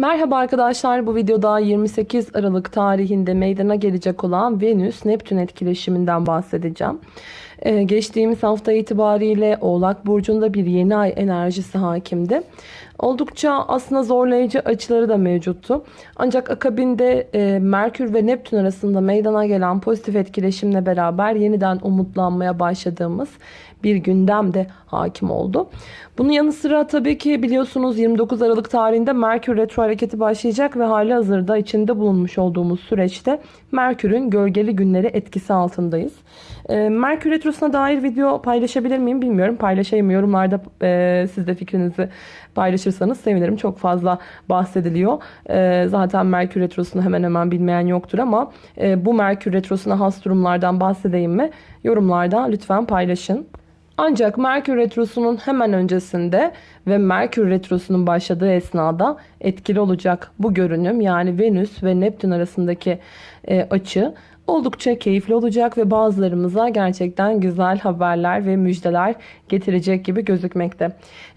Merhaba arkadaşlar bu videoda 28 Aralık tarihinde meydana gelecek olan Venüs-Neptün etkileşiminden bahsedeceğim. Ee, geçtiğimiz hafta itibariyle Oğlak Burcu'nda bir yeni ay enerjisi hakimdi. Oldukça aslında zorlayıcı açıları da mevcuttu. Ancak akabinde e, Merkür ve Neptün arasında meydana gelen pozitif etkileşimle beraber yeniden umutlanmaya başladığımız bir gündem de hakim oldu. Bunun yanı sıra tabii ki biliyorsunuz 29 Aralık tarihinde Merkür retro hareketi başlayacak ve hali hazırda içinde bulunmuş olduğumuz süreçte Merkür'ün gölgeli günleri etkisi altındayız. E, Merkür retrosuna dair video paylaşabilir miyim bilmiyorum. Paylaşayım yorumlarda e, siz de fikrinizi paylaşırsanız sevinirim. Çok fazla bahsediliyor. E, zaten Merkür retrosunu hemen hemen bilmeyen yoktur ama e, bu Merkür retrosuna has durumlardan bahsedeyim mi? Yorumlarda lütfen paylaşın. Ancak Merkür Retrosu'nun hemen öncesinde ve Merkür Retrosu'nun başladığı esnada etkili olacak bu görünüm yani Venüs ve Neptün arasındaki e, açı oldukça keyifli olacak ve bazılarımıza gerçekten güzel haberler ve müjdeler getirecek gibi gözükmekte.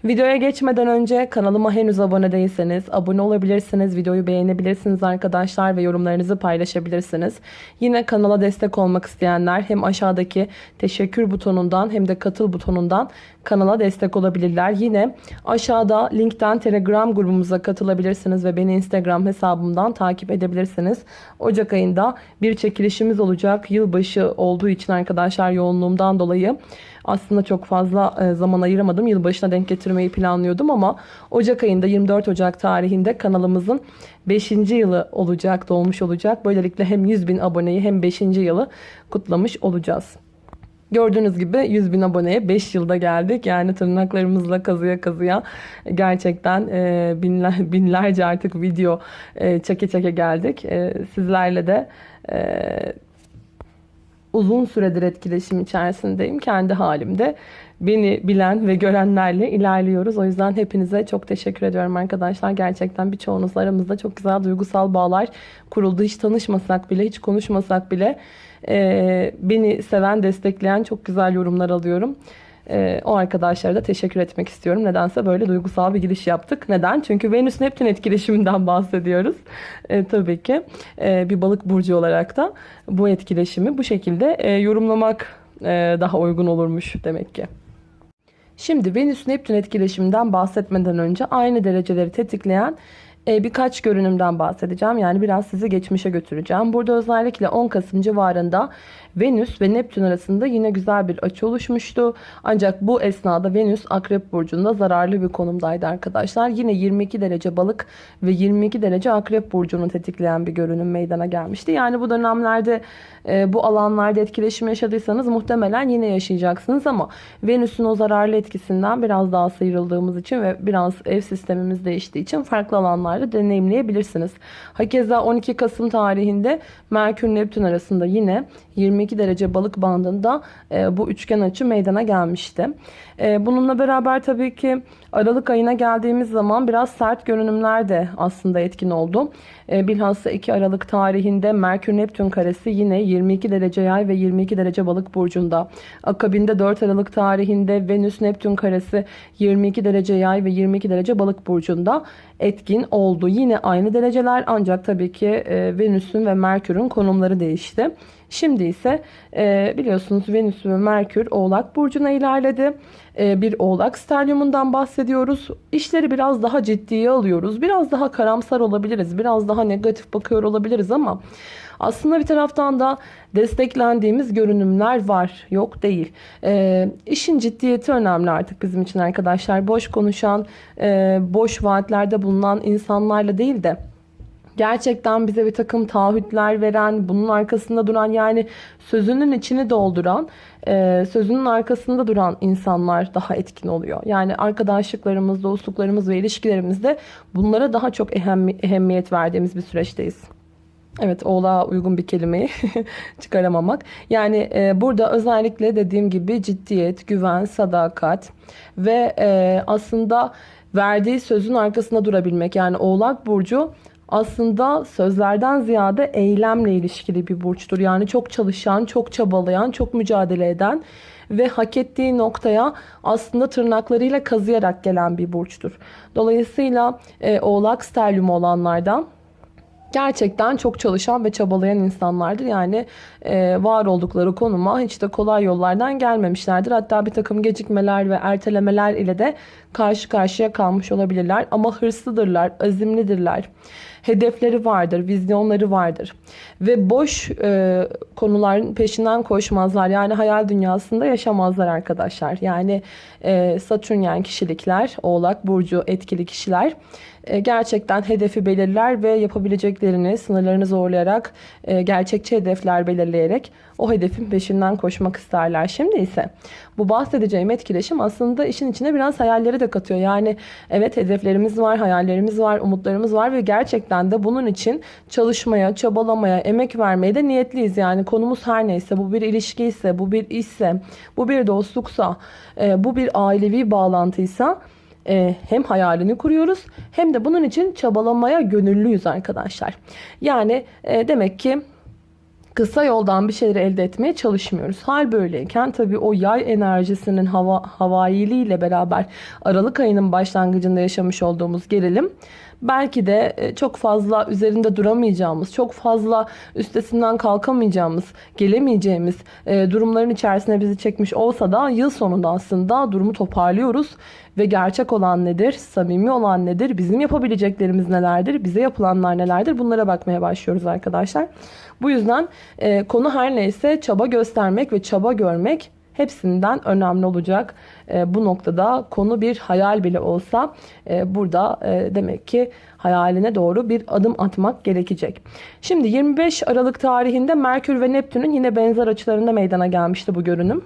Videoya geçmeden önce kanalıma henüz abone değilseniz abone olabilirsiniz, videoyu beğenebilirsiniz arkadaşlar ve yorumlarınızı paylaşabilirsiniz. Yine kanala destek olmak isteyenler hem aşağıdaki teşekkür butonundan hem de katıl butonundan kanala destek olabilirler. Yine aşağıda linkten Telegram grubumuza katılabilirsiniz ve beni Instagram hesabımdan takip edebilirsiniz. Ocak ayında bir çekilişimiz olacak. Yılbaşı olduğu için arkadaşlar yoğunluğumdan dolayı aslında çok fazla e, zaman ayıramadım. Yılbaşına denk getirmeyi planlıyordum ama Ocak ayında 24 Ocak tarihinde kanalımızın 5. yılı olacak, dolmuş olacak. Böylelikle hem 100 bin aboneyi hem 5. yılı kutlamış olacağız. Gördüğünüz gibi 100 bin aboneye 5 yılda geldik. Yani tırnaklarımızla kazıya kazıya gerçekten e, binler, binlerce artık video e, çeke çeke geldik. Sizlerle de e, uzun süredir etkileşim içerisindeyim. Kendi halimde beni bilen ve görenlerle ilerliyoruz. O yüzden hepinize çok teşekkür ediyorum arkadaşlar. Gerçekten birçoğunuz aramızda çok güzel duygusal bağlar kuruldu. Hiç tanışmasak bile, hiç konuşmasak bile e, beni seven, destekleyen çok güzel yorumlar alıyorum. E, o arkadaşlara da teşekkür etmek istiyorum. Nedense böyle duygusal bir giriş yaptık. Neden? Çünkü Venüs-Neptün etkileşiminden bahsediyoruz. E, tabii ki e, bir balık burcu olarak da bu etkileşimi bu şekilde e, yorumlamak e, daha uygun olurmuş demek ki. Şimdi Venüs-Neptün etkileşiminden bahsetmeden önce aynı dereceleri tetikleyen birkaç görünümden bahsedeceğim. Yani biraz sizi geçmişe götüreceğim. Burada özellikle 10 Kasım civarında Venüs ve Neptün arasında yine güzel bir açı oluşmuştu. Ancak bu esnada Venüs Akrep Burcu'nda zararlı bir konumdaydı arkadaşlar. Yine 22 derece balık ve 22 derece Akrep Burcu'nu tetikleyen bir görünüm meydana gelmişti. Yani bu dönemlerde e, bu alanlarda etkileşim yaşadıysanız muhtemelen yine yaşayacaksınız ama Venüs'ün o zararlı etkisinden biraz daha sıyrıldığımız için ve biraz ev sistemimiz değiştiği için farklı alanlarda deneyimleyebilirsiniz. Hakeza 12 Kasım tarihinde Merkür Neptün arasında yine 22 derece balık bandında e, bu üçgen açı meydana gelmişti. E, bununla beraber tabii ki Aralık ayına geldiğimiz zaman biraz sert görünümler de aslında etkin oldu. E, bilhassa 2 Aralık tarihinde Merkür Neptün karesi yine 22 derece yay ve 22 derece balık burcunda. Akabinde 4 Aralık tarihinde Venüs Neptün karesi 22 derece yay ve 22 derece balık burcunda etkin oldu. Yine aynı dereceler ancak tabii ki e, Venüs'ün ve Merkür'ün konumları değişti. Şimdi ise e, biliyorsunuz Venüs ve Merkür Oğlak Burcu'na ilerledi. E, bir Oğlak stelyumundan bahsediyoruz. İşleri biraz daha ciddiye alıyoruz. Biraz daha karamsar olabiliriz. Biraz daha negatif bakıyor olabiliriz ama aslında bir taraftan da desteklendiğimiz görünümler var. Yok değil. E, işin ciddiyeti önemli artık bizim için arkadaşlar. Boş konuşan, e, boş vaatlerde bulunan insanlarla değil de gerçekten bize bir takım taahhütler veren, bunun arkasında duran yani sözünün içini dolduran, e, sözünün arkasında duran insanlar daha etkin oluyor. Yani arkadaşlıklarımız, dostluklarımız ve ilişkilerimizde bunlara daha çok ehemmiyet verdiğimiz bir süreçteyiz. Evet oğlağa uygun bir kelimeyi çıkaramamak. Yani e, burada özellikle dediğim gibi ciddiyet, güven, sadakat ve e, aslında verdiği sözün arkasında durabilmek. Yani oğlak burcu aslında sözlerden ziyade eylemle ilişkili bir burçtur. Yani çok çalışan, çok çabalayan, çok mücadele eden ve hak ettiği noktaya aslında tırnaklarıyla kazıyarak gelen bir burçtur. Dolayısıyla e, Oğlak sterlüm olanlardan gerçekten çok çalışan ve çabalayan insanlardır. Yani var oldukları konuma hiç de kolay yollardan gelmemişlerdir. Hatta bir takım gecikmeler ve ertelemeler ile de karşı karşıya kalmış olabilirler. Ama hırslıdırlar, azimlidirler. Hedefleri vardır, vizyonları vardır. Ve boş e, konuların peşinden koşmazlar. Yani hayal dünyasında yaşamazlar arkadaşlar. Yani e, Satürnyen kişilikler, Oğlak Burcu etkili kişiler e, gerçekten hedefi belirler ve yapabileceklerini sınırlarını zorlayarak e, gerçekçi hedefler belirleyerek o hedefin peşinden koşmak isterler. Şimdi ise bu bahsedeceğim etkileşim aslında işin içine biraz hayalleri de katıyor. Yani evet hedeflerimiz var, hayallerimiz var, umutlarımız var ve gerçekten de bunun için çalışmaya, çabalamaya, emek vermeye de niyetliyiz. Yani konumuz her neyse bu bir ilişki ise, bu bir işse, bu bir dostluksa, e, bu bir ailevi bağlantıysa e, hem hayalini kuruyoruz hem de bunun için çabalamaya gönüllüyüz arkadaşlar. Yani e, demek ki kısa yoldan bir şeyleri elde etmeye çalışmıyoruz. Hal böyleyken tabii o yay enerjisinin hava, havailiyle beraber Aralık ayının başlangıcında yaşamış olduğumuz gerilim belki de e, çok fazla üzerinde duramayacağımız, çok fazla üstesinden kalkamayacağımız, gelemeyeceğimiz e, durumların içerisine bizi çekmiş olsa da yıl sonunda aslında durumu toparlıyoruz ve gerçek olan nedir, samimi olan nedir, bizim yapabileceklerimiz nelerdir, bize yapılanlar nelerdir bunlara bakmaya başlıyoruz arkadaşlar. Bu yüzden e, konu her neyse çaba göstermek ve çaba görmek hepsinden önemli olacak. E, bu noktada konu bir hayal bile olsa e, burada e, demek ki hayaline doğru bir adım atmak gerekecek. Şimdi 25 Aralık tarihinde Merkür ve Neptün'ün yine benzer açılarında meydana gelmişti bu görünüm.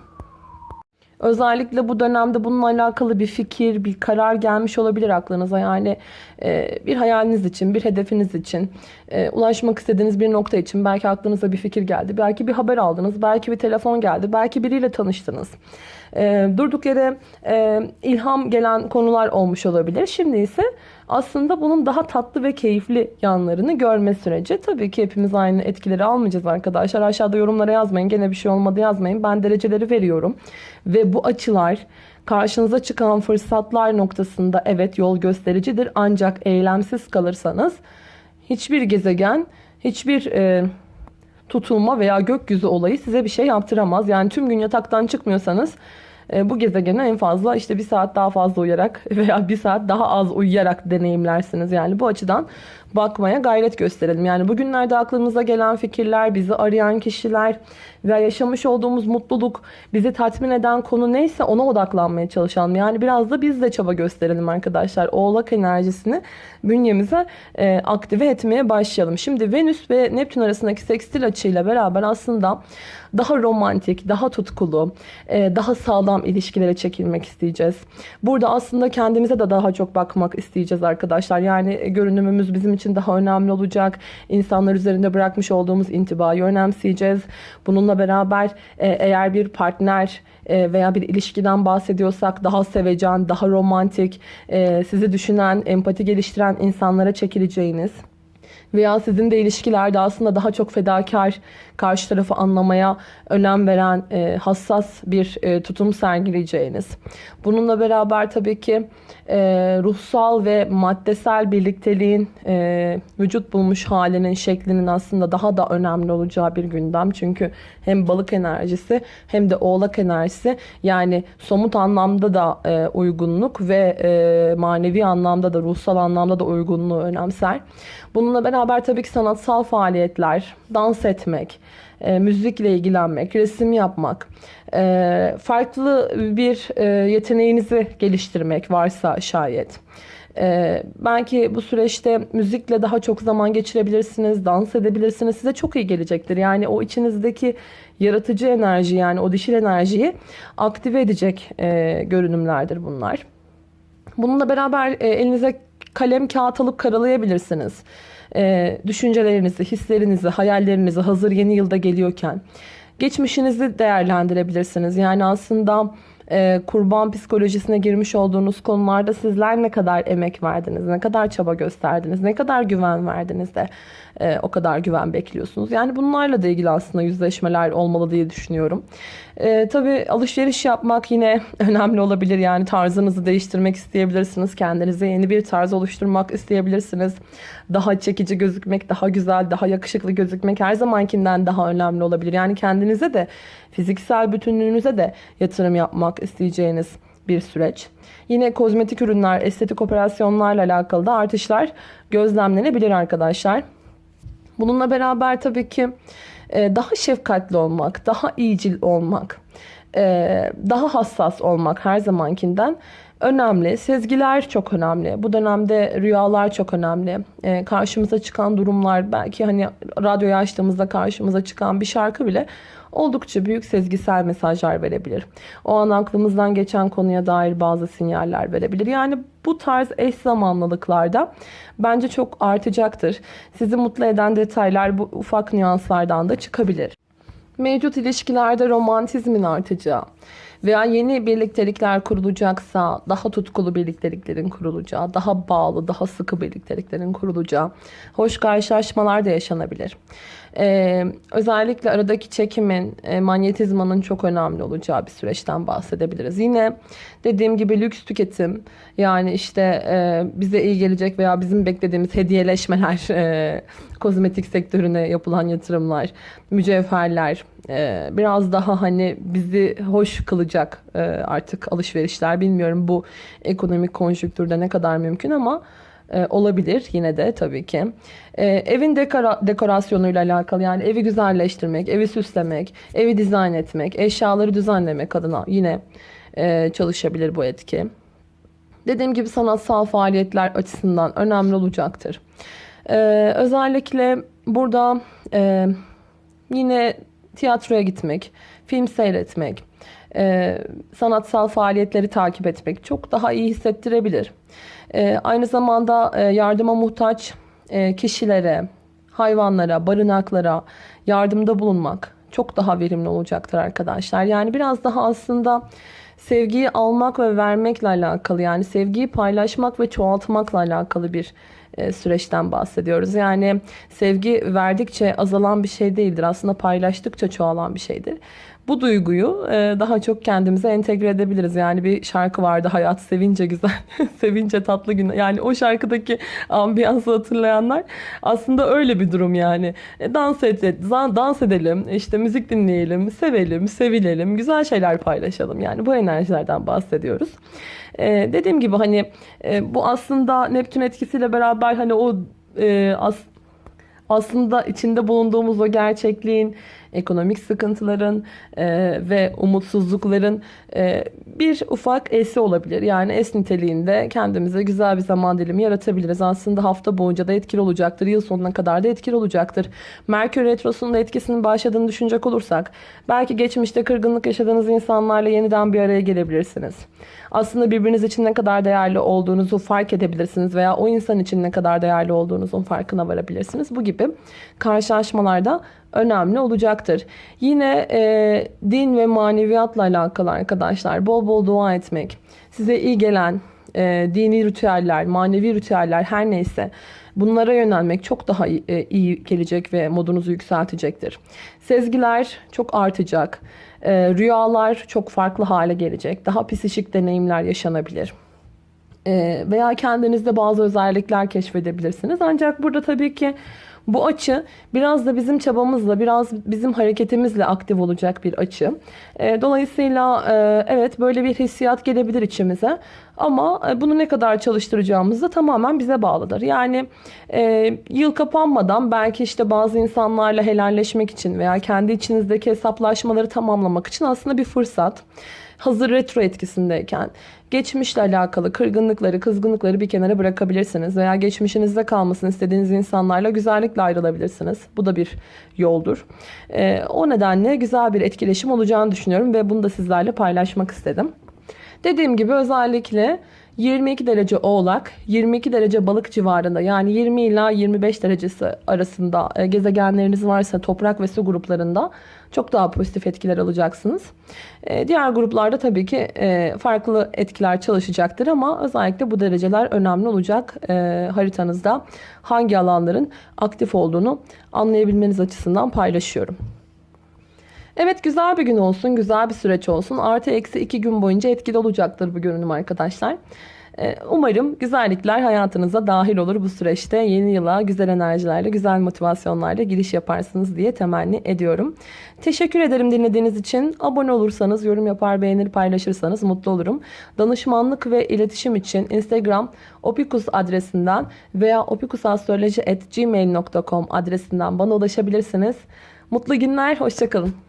Özellikle bu dönemde bununla alakalı bir fikir, bir karar gelmiş olabilir aklınıza. Yani e, bir hayaliniz için, bir hedefiniz için, e, ulaşmak istediğiniz bir nokta için belki aklınıza bir fikir geldi. Belki bir haber aldınız, belki bir telefon geldi, belki biriyle tanıştınız. E, durduk yere e, ilham gelen konular olmuş olabilir. Şimdi ise aslında bunun daha tatlı ve keyifli yanlarını görme süreci. Tabii ki hepimiz aynı etkileri almayacağız arkadaşlar. Aşağıda yorumlara yazmayın. Gene bir şey olmadı yazmayın. Ben dereceleri veriyorum. Ve bu açılar karşınıza çıkan fırsatlar noktasında evet yol göstericidir. Ancak eylemsiz kalırsanız hiçbir gezegen, hiçbir e, tutulma veya gökyüzü olayı size bir şey yaptıramaz. Yani tüm gün yataktan çıkmıyorsanız e, bu gezegene en fazla işte bir saat daha fazla uyuyarak veya bir saat daha az uyuyarak deneyimlersiniz. Yani bu açıdan bakmaya gayret gösterelim. Yani bugünlerde aklımıza gelen fikirler, bizi arayan kişiler veya yaşamış olduğumuz mutluluk, bizi tatmin eden konu neyse ona odaklanmaya çalışalım. Yani biraz da biz de çaba gösterelim arkadaşlar. Oğlak enerjisini bünyemize e, aktive etmeye başlayalım. Şimdi Venüs ve Neptün arasındaki sekstil açıyla beraber aslında daha romantik, daha tutkulu, e, daha sağlam ilişkilere çekilmek isteyeceğiz. Burada aslında kendimize de daha çok bakmak isteyeceğiz arkadaşlar. Yani görünümümüz bizim için daha önemli olacak. İnsanlar üzerinde bırakmış olduğumuz intibayı önemseyeceğiz. Bununla beraber e, eğer bir partner e, veya bir ilişkiden bahsediyorsak daha sevecen, daha romantik, e, sizi düşünen, empati geliştiren insanlara çekileceğiniz veya sizin de ilişkilerde aslında daha çok fedakar, karşı tarafı anlamaya önem veren e, hassas bir e, tutum sergileyeceğiniz. Bununla beraber tabii ki e, ruhsal ve maddesel birlikteliğin e, vücut bulmuş halinin şeklinin aslında daha da önemli olacağı bir gündem. Çünkü hem balık enerjisi hem de oğlak enerjisi yani somut anlamda da e, uygunluk ve e, manevi anlamda da ruhsal anlamda da uygunluğu önemser. Bununla beraber tabii ki sanatsal faaliyetler, dans etmek, e, müzikle ilgilenmek, resim yapmak, e, farklı bir e, yeteneğinizi geliştirmek varsa şayet. E, belki bu süreçte müzikle daha çok zaman geçirebilirsiniz, dans edebilirsiniz. Size çok iyi gelecektir. Yani o içinizdeki yaratıcı enerji yani o dişil enerjiyi aktive edecek e, görünümlerdir bunlar. Bununla beraber e, elinize kalem kağıt alıp karalayabilirsiniz. E, düşüncelerinizi, hislerinizi, hayallerinizi hazır yeni yılda geliyorken geçmişinizi değerlendirebilirsiniz. Yani aslında e, kurban psikolojisine girmiş olduğunuz konularda sizler ne kadar emek verdiniz, ne kadar çaba gösterdiniz, ne kadar güven verdiniz de e, o kadar güven bekliyorsunuz. Yani bunlarla da ilgili aslında yüzleşmeler olmalı diye düşünüyorum. E, tabii alışveriş yapmak yine önemli olabilir. Yani tarzınızı değiştirmek isteyebilirsiniz. Kendinize yeni bir tarz oluşturmak isteyebilirsiniz. Daha çekici gözükmek, daha güzel, daha yakışıklı gözükmek her zamankinden daha önemli olabilir. Yani kendinize de fiziksel bütünlüğünüze de yatırım yapmak isteyeceğiniz bir süreç. Yine kozmetik ürünler, estetik operasyonlarla alakalı da artışlar gözlemlenebilir arkadaşlar. Bununla beraber tabii ki e, daha şefkatli olmak, daha iyicil olmak, e, daha hassas olmak her zamankinden önemli. Sezgiler çok önemli. Bu dönemde rüyalar çok önemli. E, karşımıza çıkan durumlar belki hani radyoyu açtığımızda karşımıza çıkan bir şarkı bile oldukça büyük sezgisel mesajlar verebilir. O an aklımızdan geçen konuya dair bazı sinyaller verebilir. Yani bu tarz eş zamanlılıklarda bence çok artacaktır. Sizi mutlu eden detaylar bu ufak nüanslardan da çıkabilir. Mevcut ilişkilerde romantizmin artacağı veya yeni birliktelikler kurulacaksa daha tutkulu birlikteliklerin kurulacağı, daha bağlı, daha sıkı birlikteliklerin kurulacağı, hoş karşılaşmalar da yaşanabilir. Ee, özellikle aradaki çekimin, e, manyetizmanın çok önemli olacağı bir süreçten bahsedebiliriz. Yine dediğim gibi lüks tüketim, yani işte e, bize iyi gelecek veya bizim beklediğimiz hediyeleşmeler, e, kozmetik sektörüne yapılan yatırımlar, mücevherler, e, biraz daha hani bizi hoş kılacak e, artık alışverişler. Bilmiyorum bu ekonomik konjüktürde ne kadar mümkün ama e, olabilir yine de tabii ki. E, evin dekora, dekorasyonuyla alakalı yani evi güzelleştirmek, evi süslemek, evi dizayn etmek, eşyaları düzenlemek adına yine e, çalışabilir bu etki. Dediğim gibi sanatsal faaliyetler açısından önemli olacaktır. E, özellikle burada e, yine tiyatroya gitmek, film seyretmek, e, sanatsal faaliyetleri takip etmek çok daha iyi hissettirebilir. E, aynı zamanda e, yardıma muhtaç e, kişilere, hayvanlara, barınaklara yardımda bulunmak çok daha verimli olacaktır arkadaşlar. Yani biraz daha aslında sevgiyi almak ve vermekle alakalı yani sevgiyi paylaşmak ve çoğaltmakla alakalı bir süreçten bahsediyoruz. Yani sevgi verdikçe azalan bir şey değildir. Aslında paylaştıkça çoğalan bir şeydir. Bu duyguyu e, daha çok kendimize entegre edebiliriz. Yani bir şarkı vardı Hayat Sevince Güzel, Sevince Tatlı Gün. Yani o şarkıdaki ambiyansı hatırlayanlar aslında öyle bir durum yani. E, dans, et, dans edelim, işte müzik dinleyelim, sevelim, sevilelim, güzel şeyler paylaşalım. Yani bu enerjilerden bahsediyoruz. Ee, dediğim gibi hani e, bu aslında Neptün etkisiyle beraber hani o e, as, aslında içinde bulunduğumuz o gerçekliğin, ekonomik sıkıntıların e, ve umutsuzlukların e, bir ufak esi olabilir. Yani es niteliğinde kendimize güzel bir zaman dilimi yaratabiliriz. Aslında hafta boyunca da etkili olacaktır. Yıl sonuna kadar da etkili olacaktır. Merkür Retrosu'nun da etkisinin başladığını düşünecek olursak belki geçmişte kırgınlık yaşadığınız insanlarla yeniden bir araya gelebilirsiniz. Aslında birbiriniz için ne kadar değerli olduğunuzu fark edebilirsiniz veya o insan için ne kadar değerli olduğunuzun farkına varabilirsiniz. Bu gibi karşılaşmalarda önemli olacaktır. Yine e, din ve maneviyatla alakalı arkadaşlar bol bol dua etmek, size iyi gelen e, dini ritüeller, manevi ritüeller her neyse bunlara yönelmek çok daha iyi, e, iyi gelecek ve modunuzu yükseltecektir. Sezgiler çok artacak. E, rüyalar çok farklı hale gelecek. Daha psişik deneyimler yaşanabilir. E, veya kendinizde bazı özellikler keşfedebilirsiniz. Ancak burada tabii ki bu açı biraz da bizim çabamızla, biraz bizim hareketimizle aktif olacak bir açı. E, dolayısıyla e, evet böyle bir hissiyat gelebilir içimize. Ama e, bunu ne kadar çalıştıracağımız da tamamen bize bağlıdır. Yani e, yıl kapanmadan belki işte bazı insanlarla helalleşmek için veya kendi içinizdeki hesaplaşmaları tamamlamak için aslında bir fırsat hazır retro etkisindeyken geçmişle alakalı kırgınlıkları, kızgınlıkları bir kenara bırakabilirsiniz veya geçmişinizde kalmasını istediğiniz insanlarla güzellikle ayrılabilirsiniz. Bu da bir yoldur. Ee, o nedenle güzel bir etkileşim olacağını düşünüyorum ve bunu da sizlerle paylaşmak istedim. Dediğim gibi özellikle 22 derece oğlak, 22 derece balık civarında yani 20 ila 25 derecesi arasında e, gezegenleriniz varsa toprak ve su gruplarında çok daha pozitif etkiler alacaksınız. E, diğer gruplarda tabii ki e, farklı etkiler çalışacaktır ama özellikle bu dereceler önemli olacak haritanızda hangi alanların aktif olduğunu anlayabilmeniz açısından paylaşıyorum. Evet güzel bir gün olsun, güzel bir süreç olsun. Artı eksi iki gün boyunca etkili olacaktır bu görünüm arkadaşlar. Ee, Umarım güzellikler hayatınıza dahil olur bu süreçte. Yeni yıla güzel enerjilerle, güzel motivasyonlarla giriş yaparsınız diye temenni ediyorum. Teşekkür ederim dinlediğiniz için. Abone olursanız, yorum yapar, beğenir, paylaşırsanız mutlu olurum. Danışmanlık ve iletişim için Instagram opikus adresinden veya opikusastroloji.gmail.com adresinden bana ulaşabilirsiniz. Mutlu günler, hoşçakalın.